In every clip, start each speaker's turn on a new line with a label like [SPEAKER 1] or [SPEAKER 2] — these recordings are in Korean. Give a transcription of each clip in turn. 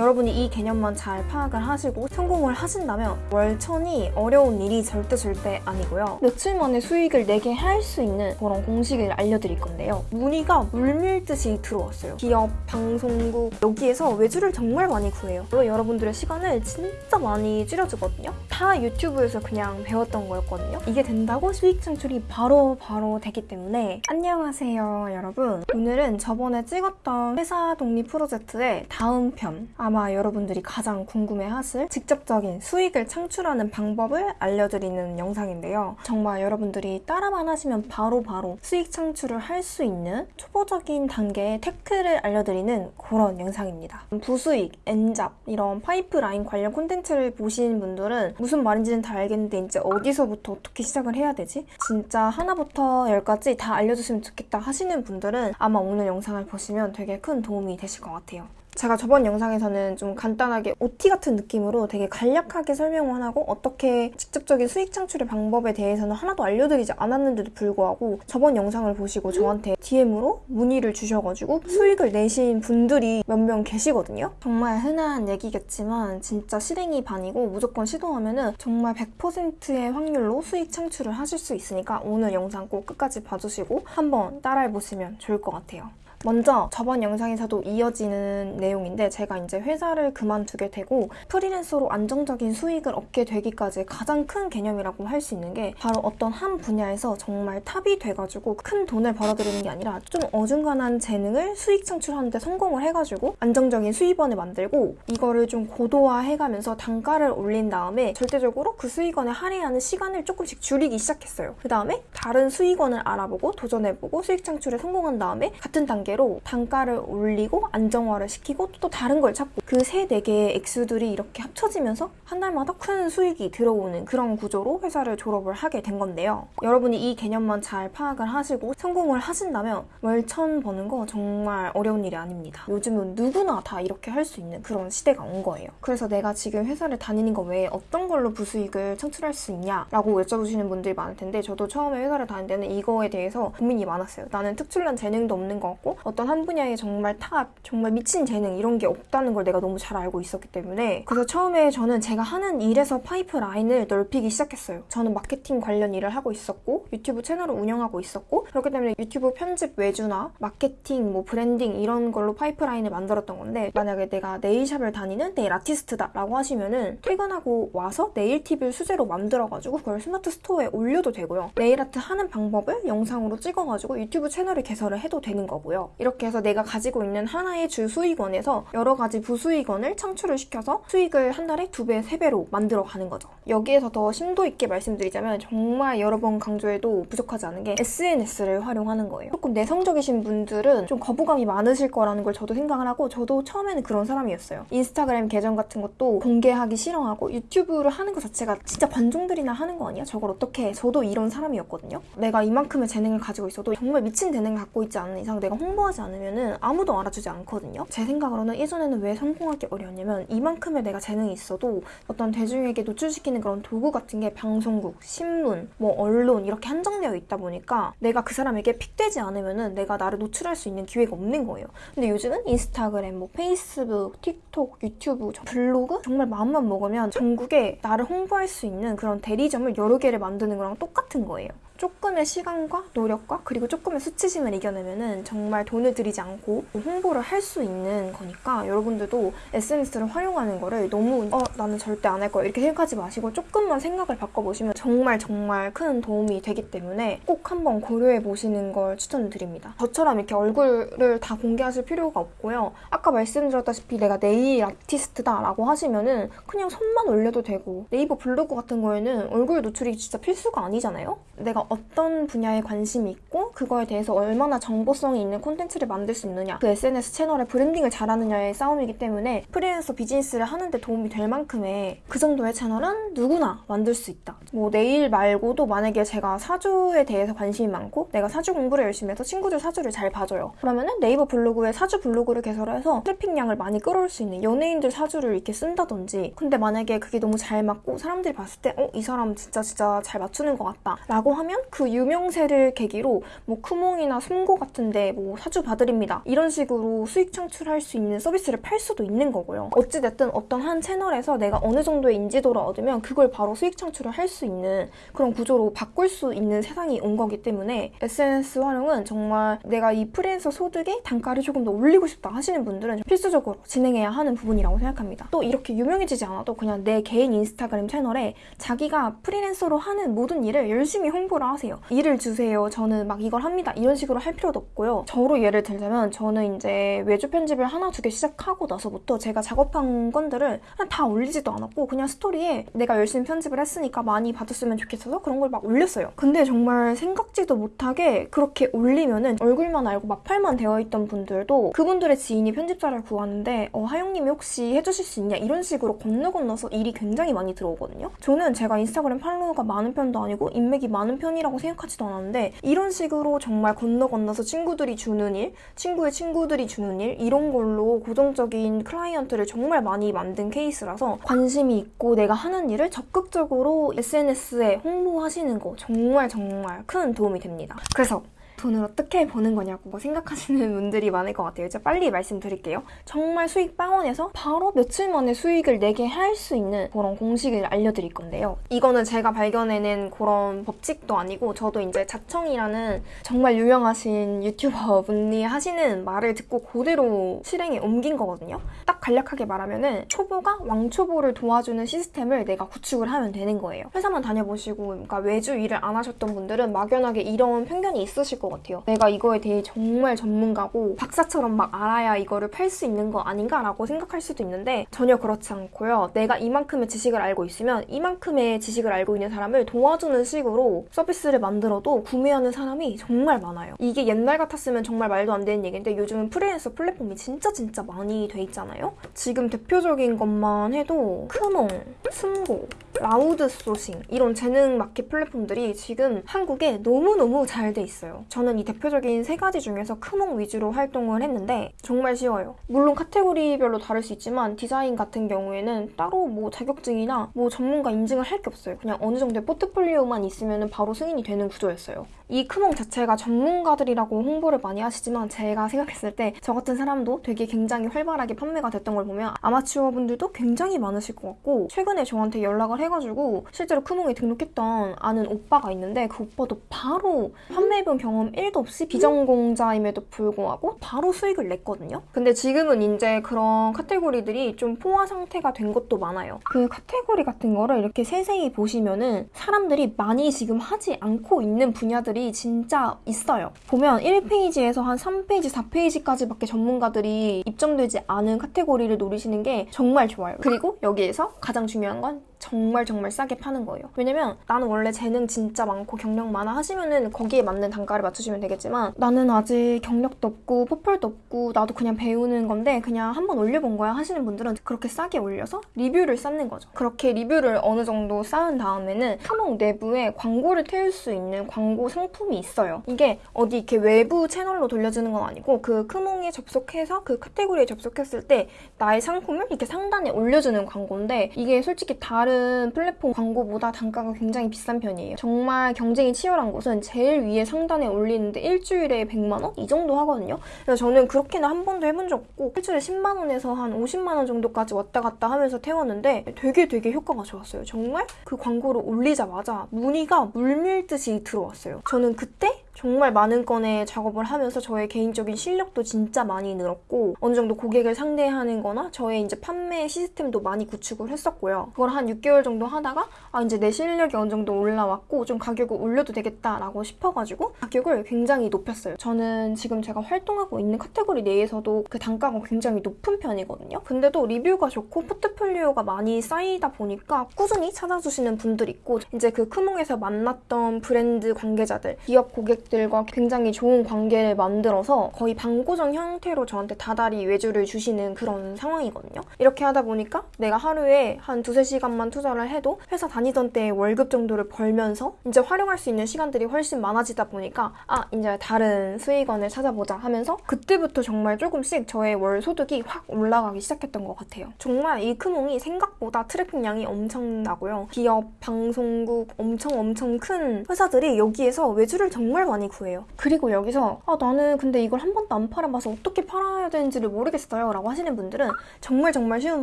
[SPEAKER 1] 여러분이 이 개념만 잘 파악을 하시고 성공을 하신다면 월천이 어려운 일이 절대 절대 아니고요. 며칠 만에 수익을 내게 할 수 있는 그런 공식을 알려드릴 건데요. 문의가 물밀듯이 들어왔어요. 기업, 방송국 여기에서 외주를 정말 많이 구해요. 물론 여러분들의 시간을 진짜 많이 줄여주거든요. 다 유튜브에서 그냥 배웠던 거였거든요. 이게 된다고 수익 창출이 바로 바로 되기 때문에 안녕하세요 여러분. 오늘은 저번에 찍었던 회사 독립 프로젝트의 다음 편 아마 여러분들이 가장 궁금해하실 직접적인 수익을 창출하는 방법을 알려드리는 영상인데요. 정말 여러분들이 따라만 하시면 바로바로 바로 수익 창출을 할 수 있는 초보적인 단계의 테크를 알려드리는 그런 영상입니다. 부수익, 엔잡 이런 파이프라인 관련 콘텐츠를 보신 분들은 무슨 말인지는 다 알겠는데 이제 어디서부터 어떻게 시작을 해야 되지? 진짜 하나부터 열까지 다 알려주시면 좋겠다 하시는 분들은 아마 오늘 영상을 보시면 되게 큰 도움이 되실 것 같아요. 제가 저번 영상에서는 좀 간단하게 OT 같은 느낌으로 되게 간략하게 설명을 하고 어떻게 직접적인 수익 창출의 방법에 대해서는 하나도 알려드리지 않았는데도 불구하고 저번 영상을 보시고 저한테 DM으로 문의를 주셔가지고 수익을 내신 분들이 몇 명 계시거든요. 정말 흔한 얘기겠지만 진짜 실행이 반이고 무조건 시도하면 은 정말 100%의 확률로 수익 창출을 하실 수 있으니까 오늘 영상 꼭 끝까지 봐주시고 한번 따라해보시면 좋을 것 같아요. 먼저 저번 영상에서도 이어지는 내용인데 제가 이제 회사를 그만두게 되고 프리랜서로 안정적인 수익을 얻게 되기까지 가장 큰 개념이라고 할 수 있는 게 바로 어떤 한 분야에서 정말 탑이 돼가지고 큰 돈을 벌어들이는 게 아니라 좀 어중간한 재능을 수익 창출하는데 성공을 해가지고 안정적인 수입원을 만들고 이거를 좀 고도화해가면서 단가를 올린 다음에 절대적으로 그 수익원에 할애하는 시간을 조금씩 줄이기 시작했어요. 그 다음에 다른 수익원을 알아보고 도전해보고 수익 창출에 성공한 다음에 같은 단계 단계로 단가를 올리고 안정화를 시키고 또 다른 걸 찾고 그 세 네 개의 액수들이 이렇게 합쳐지면서 한 달마다 큰 수익이 들어오는 그런 구조로 회사를 졸업을 하게 된 건데요. 여러분이 이 개념만 잘 파악을 하시고 성공을 하신다면 월 천 버는 거 정말 어려운 일이 아닙니다. 요즘은 누구나 다 이렇게 할 수 있는 그런 시대가 온 거예요. 그래서 내가 지금 회사를 다니는 거 외에 어떤 걸로 부수익을 창출할 수 있냐라고 여쭤보시는 분들이 많을 텐데 저도 처음에 회사를 다닐 때는 이거에 대해서 고민이 많았어요. 나는 특출난 재능도 없는 것 같고 어떤 한 분야에 정말 탑, 정말 미친 재능 이런 게 없다는 걸 내가 너무 잘 알고 있었기 때문에 그래서 처음에 저는 제가 하는 일에서 파이프라인을 넓히기 시작했어요. 저는 마케팅 관련 일을 하고 있었고 유튜브 채널을 운영하고 있었고 그렇기 때문에 유튜브 편집 외주나 마케팅, 뭐 브랜딩 이런 걸로 파이프라인을 만들었던 건데 만약에 내가 네일샵을 다니는 네일 아티스트다 라고 하시면은 퇴근하고 와서 네일 팁을 수제로 만들어가지고 그걸 스마트 스토어에 올려도 되고요. 네일 아트 하는 방법을 영상으로 찍어가지고 유튜브 채널을 개설을 해도 되는 거고요. 이렇게 해서 내가 가지고 있는 하나의 주 수익원에서 여러 가지 부수익원을 창출을 시켜서 수익을 한 달에 두 배, 세 배로 만들어 가는 거죠. 여기에서 더 심도 있게 말씀드리자면 정말 여러 번 강조해도 부족하지 않은 게 SNS를 활용하는 거예요. 조금 내성적이신 분들은 좀 거부감이 많으실 거라는 걸 저도 생각을 하고 저도 처음에는 그런 사람이었어요. 인스타그램 계정 같은 것도 공개하기 싫어하고 유튜브를 하는 것 자체가 진짜 관종들이나 하는 거 아니야? 저걸 어떻게 해? 저도 이런 사람이었거든요. 내가 이만큼의 재능을 가지고 있어도 정말 미친 재능을 갖고 있지 않은 이상 내가 홍보 성공하지 않으면 아무도 알아주지 않거든요. 제 생각으로는 예전에는 왜 성공하기 어려웠냐면 이만큼의 내가 재능이 있어도 어떤 대중에게 노출시키는 그런 도구 같은 게 방송국, 신문, 뭐 언론 이렇게 한정되어 있다 보니까 내가 그 사람에게 픽되지 않으면 내가 나를 노출할 수 있는 기회가 없는 거예요. 근데 요즘은 인스타그램, 뭐 페이스북, 틱톡, 유튜브, 블로그 정말 마음만 먹으면 전국에 나를 홍보할 수 있는 그런 대리점을 여러 개를 만드는 거랑 똑같은 거예요. 조금의 시간과 노력과 그리고 조금의 수치심을 이겨내면은 정말 돈을 들이지 않고 홍보를 할 수 있는 거니까 여러분들도 SNS를 활용하는 거를 너무 어 나는 절대 안 할 거야 이렇게 생각하지 마시고 조금만 생각을 바꿔보시면 정말 정말 큰 도움이 되기 때문에 꼭 한번 고려해 보시는 걸 추천드립니다. 저처럼 이렇게 얼굴을 다 공개하실 필요가 없고요. 아까 말씀드렸다시피 내가 네일 아티스트다 라고 하시면 은 그냥 손만 올려도 되고 네이버 블로그 같은 거에는 얼굴 노출이 진짜 필수가 아니잖아요? 내가 어떤 분야에 관심이 있고 그거에 대해서 얼마나 정보성이 있는 콘텐츠를 만들 수 있느냐 그 SNS 채널의 브랜딩을 잘하느냐의 싸움이기 때문에 프리랜서 비즈니스를 하는데 도움이 될 만큼의 그 정도의 채널은 누구나 만들 수 있다 뭐 내일 말고도 만약에 제가 사주에 대해서 관심이 많고 내가 사주 공부를 열심히 해서 친구들 사주를 잘 봐줘요 그러면 은 네이버 블로그에 사주 블로그를 개설해서 트래픽량을 많이 끌어올 수 있는 연예인들 사주를 이렇게 쓴다든지 근데 만약에 그게 너무 잘 맞고 사람들이 봤을 때 어? 이 사람 진짜 진짜 잘 맞추는 것 같다 라고 하면 그 유명세를 계기로 뭐 쿠몽이나 숨고 같은데 뭐 사주 봐드립니다. 이런 식으로 수익 창출할 수 있는 서비스를 팔 수도 있는 거고요. 어찌됐든 어떤 한 채널에서 내가 어느 정도의 인지도를 얻으면 그걸 바로 수익 창출을 할 수 있는 그런 구조로 바꿀 수 있는 세상이 온 거기 때문에 SNS 활용은 정말 내가 이 프리랜서 소득의 단가를 조금 더 올리고 싶다 하시는 분들은 필수적으로 진행해야 하는 부분이라고 생각합니다. 또 이렇게 유명해지지 않아도 그냥 내 개인 인스타그램 채널에 자기가 프리랜서로 하는 모든 일을 열심히 홍보를 하세요. 일을 주세요. 저는 막 이걸 합니다. 이런 식으로 할 필요도 없고요. 저로 예를 들자면 저는 이제 외주 편집을 하나 두 개 시작하고 나서부터 제가 작업한 건들을 다 올리지도 않았고 그냥 스토리에 내가 열심히 편집을 했으니까 많이 받았으면 좋겠어서 그런 걸 막 올렸어요. 근데 정말 생각지도 못하게 그렇게 올리면은 얼굴만 알고 막팔만 되어 있던 분들도 그분들의 지인이 편집자를 구하는데 어, 하영님이 혹시 해주실 수 있냐 이런 식으로 건너 건너서 일이 굉장히 많이 들어오거든요. 저는 제가 인스타그램 팔로워가 많은 편도 아니고 인맥이 많은 편 이라고 생각하지도 않았는데 이런 식으로 정말 건너 건너서 친구들이 주는 일, 친구의 친구들이 주는 일 이런 걸로 고정적인 클라이언트를 정말 많이 만든 케이스라서 관심이 있고 내가 하는 일을 적극적으로 SNS에 홍보하시는 거 정말 정말 큰 도움이 됩니다. 그래서 돈을 어떻게 버는 거냐고 생각하시는 분들이 많을 것 같아요. 이제 빨리 말씀드릴게요. 정말 수익 빵원에서 바로 며칠 만에 수익을 내게 할 수 있는 그런 공식을 알려드릴 건데요. 이거는 제가 발견해낸 그런 법칙도 아니고 저도 이제 자청이라는 정말 유명하신 유튜버 분이 하시는 말을 듣고 그대로 실행에 옮긴 거거든요. 딱 간략하게 말하면 은 초보가 왕초보를 도와주는 시스템을 내가 구축을 하면 되는 거예요. 회사만 다녀보시고 그러니까 외주 일을 안 하셨던 분들은 막연하게 이런 편견이 있으실 것 같아요. 내가 이거에 대해 정말 전문가고 박사처럼 막 알아야 이거를 팔 수 있는 거 아닌가라고 생각할 수도 있는데 전혀 그렇지 않고요. 내가 이만큼의 지식을 알고 있으면 이만큼의 지식을 알고 있는 사람을 도와주는 식으로 서비스를 만들어도 구매하는 사람이 정말 많아요. 이게 옛날 같았으면 정말 말도 안 되는 얘기인데 요즘은 프리랜서 플랫폼이 진짜 진짜 많이 돼 있잖아요. 지금 대표적인 것만 해도 크몽, 숨고, 라우드 소싱 이런 재능 마켓 플랫폼들이 지금 한국에 너무너무 잘 돼 있어요. 저는 이 대표적인 세 가지 중에서 크몽 위주로 활동을 했는데 정말 쉬워요. 물론 카테고리별로 다를 수 있지만 디자인 같은 경우에는 따로 뭐 자격증이나 뭐 전문가 인증을 할 게 없어요. 그냥 어느 정도의 포트폴리오만 있으면 바로 승인이 되는 구조였어요. 이 크몽 자체가 전문가들이라고 홍보를 많이 하시지만 제가 생각했을 때 저 같은 사람도 되게 굉장히 활발하게 판매가 됐던 걸 보면 아마추어 분들도 굉장히 많으실 것 같고 최근에 저한테 연락을 해 가지고 실제로 크몽에 등록했던 아는 오빠가 있는데 그 오빠도 바로 판매해본 경험 1도 없이 비전공자임에도 불구하고 바로 수익을 냈거든요. 근데 지금은 이제 그런 카테고리들이 좀 포화 상태가 된 것도 많아요. 그 카테고리 같은 거를 이렇게 세세히 보시면은 사람들이 많이 지금 하지 않고 있는 분야들이 진짜 있어요. 보면 1페이지에서 한 3페이지, 4페이지까지밖에 전문가들이 입점되지 않은 카테고리를 노리시는 게 정말 좋아요. 그리고 여기에서 가장 중요한 건 정말 정말 싸게 파는 거예요. 왜냐면 나는 원래 재능 진짜 많고 경력 많아 하시면은 거기에 맞는 단가를 맞추시면 되겠지만 나는 아직 경력도 없고 포폴도 없고 나도 그냥 배우는 건데 그냥 한번 올려본 거야 하시는 분들은 그렇게 싸게 올려서 리뷰를 쌓는 거죠. 그렇게 리뷰를 어느 정도 쌓은 다음에는 크몽 내부에 광고를 태울 수 있는 광고 상품이 있어요. 이게 어디 이렇게 외부 채널로 돌려주는 건 아니고 그 크몽에 접속해서 그 카테고리에 접속했을 때 나의 상품을 이렇게 상단에 올려주는 광고인데 이게 솔직히 다른 다른 플랫폼 광고보다 단가가 굉장히 비싼 편이에요. 정말 경쟁이 치열한 곳은 제일 위에 상단에 올리는데 일주일에 100만 원? 이 정도 하거든요. 그래서 저는 그렇게는 한 번도 해본 적 없고 일주일에 10만 원에서 한 50만 원 정도까지 왔다 갔다 하면서 태웠는데 되게 되게 효과가 좋았어요. 정말 그 광고를 올리자마자 문의가 물밀듯이 들어왔어요. 저는 그때 정말 많은 건의 작업을 하면서 저의 개인적인 실력도 진짜 많이 늘었고 어느 정도 고객을 상대하는 거나 저의 이제 판매 시스템도 많이 구축을 했었고요. 그걸 한 6개월 정도 하다가 아 이제 내 실력이 어느 정도 올라왔고 좀 가격을 올려도 되겠다라고 싶어가지고 가격을 굉장히 높였어요. 저는 지금 제가 활동하고 있는 카테고리 내에서도 그 단가가 굉장히 높은 편이거든요. 근데도 리뷰가 좋고 포트폴리오가 많이 쌓이다 보니까 꾸준히 찾아주시는 분들이 있고 이제 그 크몽에서 만났던 브랜드 관계자들, 기업 고객 고객들과 굉장히 좋은 관계를 만들어서 거의 반고정 형태로 저한테 다달이 외주를 주시는 그런 상황이거든요. 이렇게 하다 보니까 내가 하루에 한 두세 시간만 투자를 해도 회사 다니던 때의 월급 정도를 벌면서 이제 활용할 수 있는 시간들이 훨씬 많아지다 보니까 아 이제 다른 수익원을 찾아보자 하면서 그때부터 정말 조금씩 저의 월 소득이 확 올라가기 시작했던 것 같아요. 정말 이 크몽이 생각보다 트래픽량이 엄청나고요. 기업, 방송국 엄청 엄청 큰 회사들이 여기에서 외주를 정말 많이 구해요. 그리고 여기서 아 나는 근데 이걸 한 번도 안 팔아봐서 어떻게 팔아야 되는지를 모르겠어요 라고 하시는 분들은 정말 정말 쉬운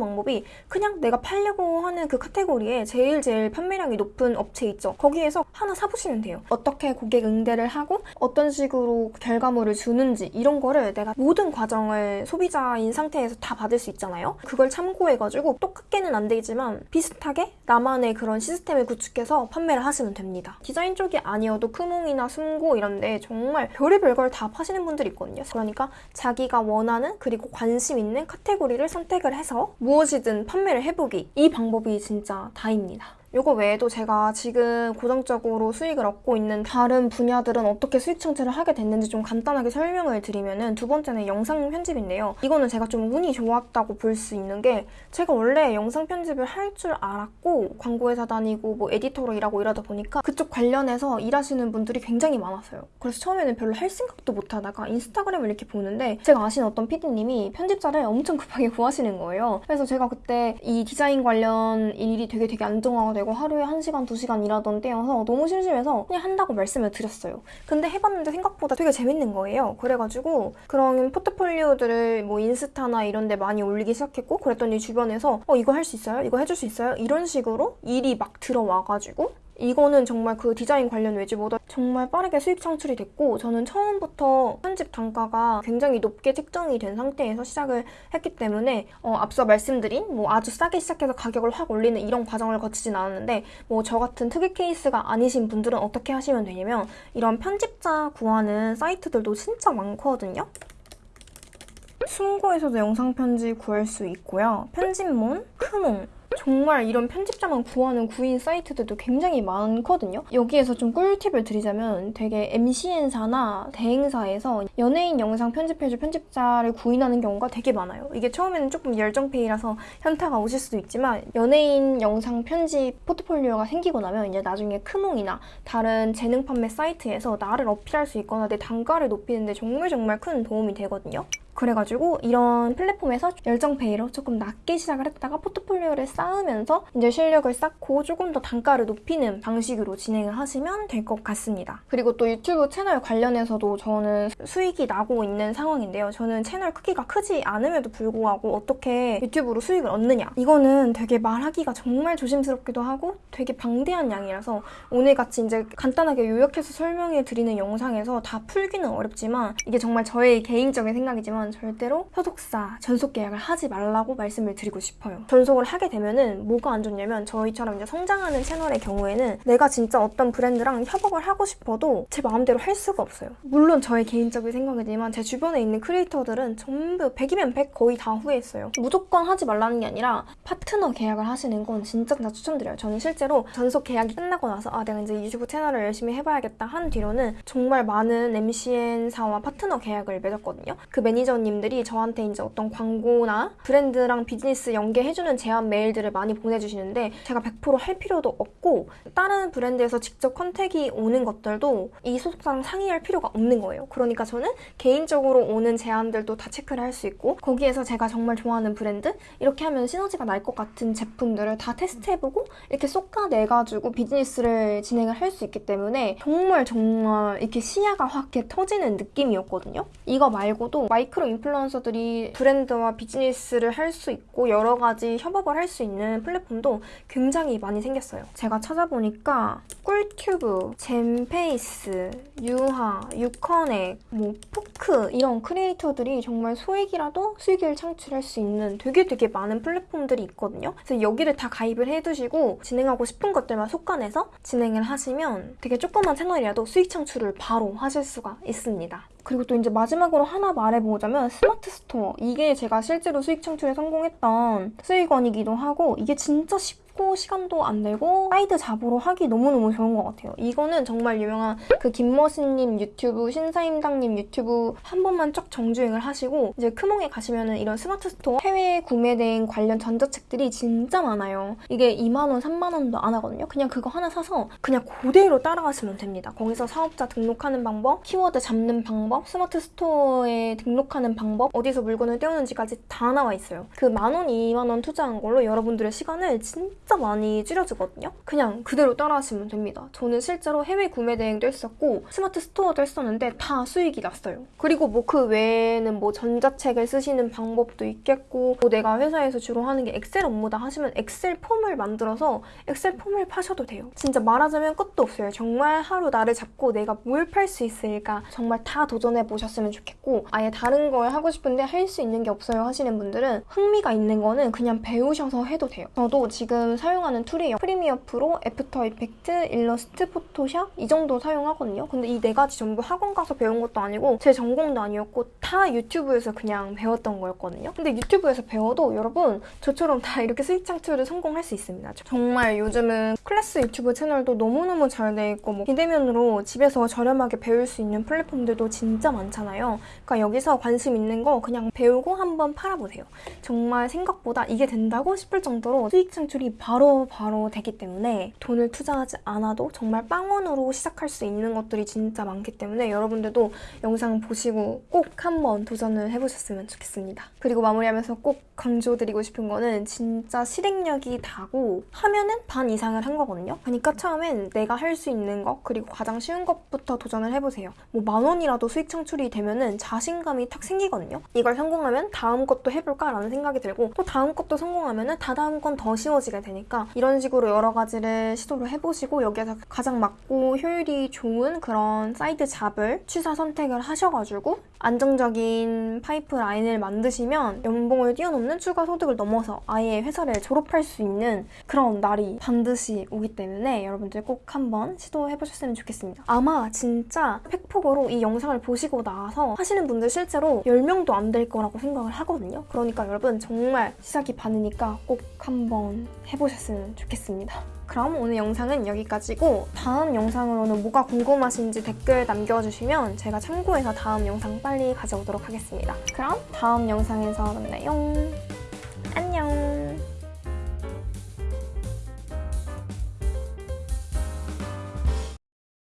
[SPEAKER 1] 방법이 그냥 내가 팔려고 하는 그 카테고리 에 제일 제일 판매량이 높은 업체 있죠. 거기에서 하나 사보시면 돼요. 어떻게 고객 응대를 하고 어떤 식으로 결과물을 주는지 이런 거를 내가 모든 과정을 소비자인 상태에서 다 받을 수 있잖아요. 그걸 참고해가지고 똑같게는 안 되지만 비슷하게 나만의 그런 시스템을 구축해서 판매를 하시면 됩니다. 디자인 쪽이 아니어도 크몽이나 숨고 이런데 정말 별의별 걸 다 파시는 분들이 있거든요. 그러니까 자기가 원하는 그리고 관심 있는 카테고리를 선택을 해서 무엇이든 판매를 해보기 이 방법이 진짜 다입니다. 이거 외에도 제가 지금 고정적으로 수익을 얻고 있는 다른 분야들은 어떻게 수익 창출을 하게 됐는지 좀 간단하게 설명을 드리면은 두 번째는 영상 편집인데요. 이거는 제가 좀 운이 좋았다고 볼 수 있는 게 제가 원래 영상 편집을 할 줄 알았고 광고회사 다니고 뭐 에디터로 일하고 이러다 보니까 그쪽 관련해서 일하시는 분들이 굉장히 많았어요. 그래서 처음에는 별로 할 생각도 못 하다가 인스타그램을 이렇게 보는데 제가 아시는 어떤 PD님이 편집자를 엄청 급하게 구하시는 거예요. 그래서 제가 그때 이 디자인 관련 일이 되게 되게 안정화가 되고 하루에 1시간, 2시간 일하던 때여서 너무 심심해서 그냥 한다고 말씀을 드렸어요. 근데 해봤는데 생각보다 되게 재밌는 거예요. 그래가지고 그런 포트폴리오들을 뭐 인스타나 이런 데 많이 올리기 시작했고 그랬더니 주변에서 어 이거 할 수 있어요? 이거 해줄 수 있어요? 이런 식으로 일이 막 들어와가지고 이거는 정말 그 디자인 관련 외주보다 정말 빠르게 수익 창출이 됐고 저는 처음부터 편집 단가가 굉장히 높게 책정이 된 상태에서 시작을 했기 때문에 어, 앞서 말씀드린 뭐 아주 싸게 시작해서 가격을 확 올리는 이런 과정을 거치진 않았는데 뭐 저 같은 특이 케이스가 아니신 분들은 어떻게 하시면 되냐면 이런 편집자 구하는 사이트들도 진짜 많거든요. 숨고에서도 영상 편집 구할 수 있고요. 편집몬, 크몽, 정말 이런 편집자만 구하는 구인 사이트들도 굉장히 많거든요. 여기에서 좀 꿀팁을 드리자면 되게 MCN사나 대행사에서 연예인 영상 편집해줄 편집자를 구인하는 경우가 되게 많아요. 이게 처음에는 조금 열정페이라서 현타가 오실 수도 있지만 연예인 영상 편집 포트폴리오가 생기고 나면 이제 나중에 크몽이나 다른 재능 판매 사이트에서 나를 어필할 수 있거나 내 단가를 높이는데 정말 정말 큰 도움이 되거든요. 그래가지고 이런 플랫폼에서 열정페이로 조금 낮게 시작을 했다가 포트폴리오를 쌓으면서 이제 실력을 쌓고 조금 더 단가를 높이는 방식으로 진행을 하시면 될 것 같습니다. 그리고 또 유튜브 채널 관련해서도 저는 수익이 나고 있는 상황인데요. 저는 채널 크기가 크지 않음에도 불구하고 어떻게 유튜브로 수익을 얻느냐 이거는 되게 말하기가 정말 조심스럽기도 하고 되게 방대한 양이라서 오늘 같이 이제 간단하게 요약해서 설명해 드리는 영상에서 다 풀기는 어렵지만 이게 정말 저의 개인적인 생각이지만 저는 절대로 소속사 전속 계약을 하지 말라고 말씀을 드리고 싶어요. 전속을 하게 되면은 뭐가 안 좋냐면 저희처럼 이제 성장하는 채널의 경우에는 내가 진짜 어떤 브랜드랑 협업을 하고 싶어도 제 마음대로 할 수가 없어요. 물론 저의 개인적인 생각이지만 제 주변에 있는 크리에이터들은 전부 100이면 100 거의 다 후회했어요. 무조건 하지 말라는 게 아니라 파트너 계약을 하시는 건 진짜 진짜 추천드려요. 저는 실제로 전속 계약이 끝나고 나서 아 내가 이제 유튜브 채널을 열심히 해봐야겠다 한 뒤로는 정말 많은 MCN사와 파트너 계약을 맺었거든요. 그 매니저 매니저님들이 저한테 이제 어떤 광고나 브랜드랑 비즈니스 연계해주는 제안 메일들을 많이 보내주시는데 제가 100%할 필요도 없고 다른 브랜드에서 직접 contact이 오는 것들도 이 소속사랑 상의할 필요가 없는 거예요. 그러니까 저는 개인적으로 오는 제안들도 다 체크를 할 수 있고 거기에서 제가 정말 좋아하는 브랜드 이렇게 하면 시너지가 날 것 같은 제품들을 다 테스트해보고 이렇게 솎아내가지고 비즈니스를 진행을 할 수 있기 때문에 정말 정말 이렇게 시야가 확 이렇게 터지는 느낌이었거든요. 이거 말고도 마이크로 인플루언서들이 브랜드와 비즈니스를 할 수 있고 여러 가지 협업을 할 수 있는 플랫폼도 굉장히 많이 생겼어요. 제가 찾아보니까 꿀튜브, 젠페이스, 유하, 유커넥, 뭐 포크 이런 크리에이터들이 정말 소액이라도 수익을 창출할 수 있는 되게 되게 많은 플랫폼들이 있거든요. 그래서 여기를 다 가입을 해두시고 진행하고 싶은 것들만 솎아내서 진행을 하시면 되게 조그만 채널이라도 수익 창출을 바로 하실 수가 있습니다. 그리고 또 이제 마지막으로 하나 말해보자면 스마트 스토어. 이게 제가 실제로 수익 창출에 성공했던 수익원이기도 하고 이게 진짜 쉽 고 속도, 시간도 안 들고 side job으로 하기 너무너무 좋은 것 같아요. 이거는 정말 유명한 그 김머신님 유튜브, 신사임당님 유튜브 한 번만 쫙 정주행을 하시고 이제 크몽에 가시면은 이런 스마트 스토어 해외 구매대행 관련 전자책들이 진짜 많아요. 이게 2만원, 3만원도 안 하거든요. 그냥 그거 하나 사서 그냥 그대로 따라가시면 됩니다. 거기서 사업자 등록하는 방법, 키워드 잡는 방법, 스마트 스토어에 등록하는 방법, 어디서 물건을 떼오는지까지 다 나와 있어요. 그 만원, 2만원 투자한 걸로 여러분들의 시간을 진짜 많이 줄여주거든요. 그냥 그대로 따라하시면 됩니다. 저는 실제로 해외 구매 대행도 했었고 스마트 스토어도 했었는데 다 수익이 났어요. 그리고 뭐 그 외에는 뭐 전자책을 쓰시는 방법도 있겠고 뭐 내가 회사에서 주로 하는 게 엑셀 업무다 하시면 엑셀 폼을 만들어서 엑셀 폼을 파셔도 돼요. 진짜 말하자면 끝도 없어요. 정말 하루 날을 잡고 내가 뭘 팔 수 있을까 정말 다 도전해 보셨으면 좋겠고 아예 다른 걸 하고 싶은데 할 수 있는 게 없어요 하시는 분들은 흥미가 있는 거는 그냥 배우셔서 해도 돼요. 저도 지금 사용하는 tool이 Premiere Pro, After Effect, 일러스트, Photoshop 이 정도 사용하거든요. 근데 이 네 가지 전부 학원 가서 배운 것도 아니고 제 전공도 아니었고 다 유튜브에서 그냥 배웠던 거였거든요. 근데 유튜브에서 배워도 여러분 저처럼 다 이렇게 수익 창출을 성공할 수 있습니다. 정말 요즘은 클래스 유튜브 채널도 너무너무 잘 돼 있고 뭐 비대면으로 집에서 저렴하게 배울 수 있는 플랫폼들도 진짜 많잖아요. 그러니까 여기서 관심 있는 거 그냥 배우고 한번 팔아보세요. 정말 생각보다 이게 된다고 싶을 정도로 수익 창출이 바로 바로 되기 때문에 돈을 투자하지 않아도 정말 빵원으로 시작할 수 있는 것들이 진짜 많기 때문에 여러분들도 영상 보시고 꼭 한번 도전을 해보셨으면 좋겠습니다. 그리고 마무리하면서 꼭 강조드리고 싶은 거는 진짜 실행력이 다고 하면은 반 이상을 한 거거든요. 그러니까 처음엔 내가 할 수 있는 것 그리고 가장 쉬운 것부터 도전을 해보세요. 뭐 만 원이라도 수익 창출이 되면은 자신감이 탁 생기거든요. 이걸 성공하면 다음 것도 해볼까라는 생각이 들고 또 다음 것도 성공하면은 다다음 건 더 쉬워지게 되니까 이런 식으로 여러 가지를 시도를 해보시고 여기에서 가장 맞고 효율이 좋은 그런 side job을 취사 선택을 하셔가지고 안정적인 파이프 라인을 만드시면 연봉을 뛰어넘는 추가 소득을 넘어서 아예 회사를 졸업할 수 있는 그런 날이 반드시 오기 때문에 여러분들 꼭 한번 시도해보셨으면 좋겠습니다. 아마 진짜 팩폭으로 이 영상을 보시고 나서 하시는 분들 실제로 10명도 안 될 거라고 생각을 하거든요. 그러니까 여러분 정말 시작이 반이니까 꼭 한번 해보 셨으면 좋겠습니다. 그럼 오늘 영상은 여기까지고 다음 영상으로는 뭐가 궁금하신지 댓글 남겨주시면 제가 참고해서 다음 영상 빨리 가져오도록 하겠습니다. 그럼 다음 영상에서 만나요.